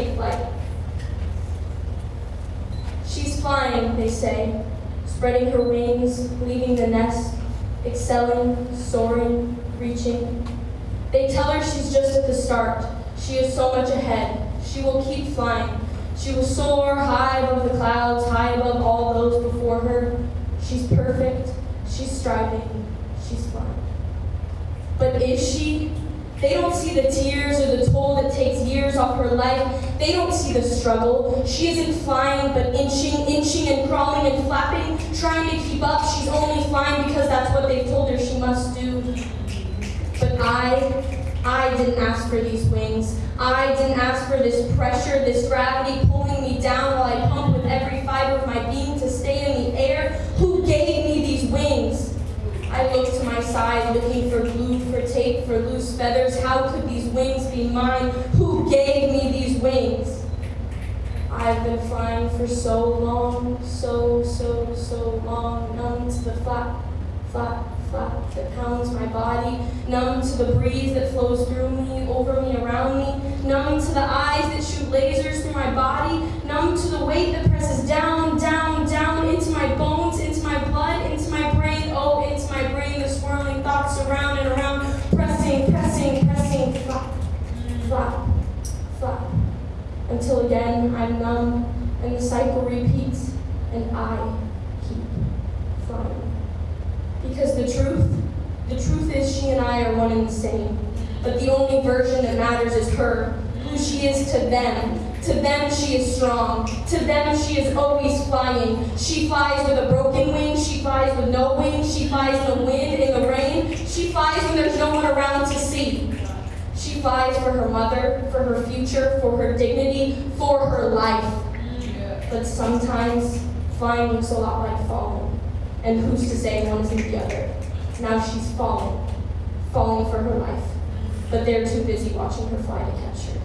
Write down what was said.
take flight. She's flying, they say, spreading her wings, leaving the nest, excelling, soaring, reaching. They tell her she's just at the start. She is so much ahead. She will keep flying. She will soar high above the clouds, high above all those before her. She's perfect. She's striving. She's flying. But is she? They don't see the tears or the toll that takes years off her life. They don't see the struggle. She isn't flying, but inching, inching and crawling and flapping, trying to keep up. She's only flying because that's what they've told her she must do. But I, I didn't ask for these wings. I didn't ask for this pressure, this gravity pulling me down while I pump with every fiber of my being to stay in the air. Who gave me these wings? I looked to my side, looking for glue, for loose feathers. How could these wings be mine? Who gave me these wings? I've been flying for so long, so, so, so long, numb to the flap, flap, flap that pounds my body, numb to the breeze that flows through me, over me, around me, numb to the eyes that shoot lasers through my body, numb to the weight that presses down, down, down into my bones, into my blood, into my brain, oh, into my brain, the swirling thoughts around and around, pressing, pressing, pressing, flap, flap, flap, until again I'm numb and the cycle repeats and I keep flying. Because the truth, the truth is she and I are one and the same. But the only version that matters is her, who she is to them. To them she is strong. To them she is always flying. She flies with a broken wing. She flies with no wings. She flies in the wind, in the rain. She flies when there's no one around. She for her mother, for her future, for her dignity, for her life. But sometimes flying looks a lot like falling. And who's to say one isn't the other? Now she's falling, falling for her life. But they're too busy watching her fly to catch her.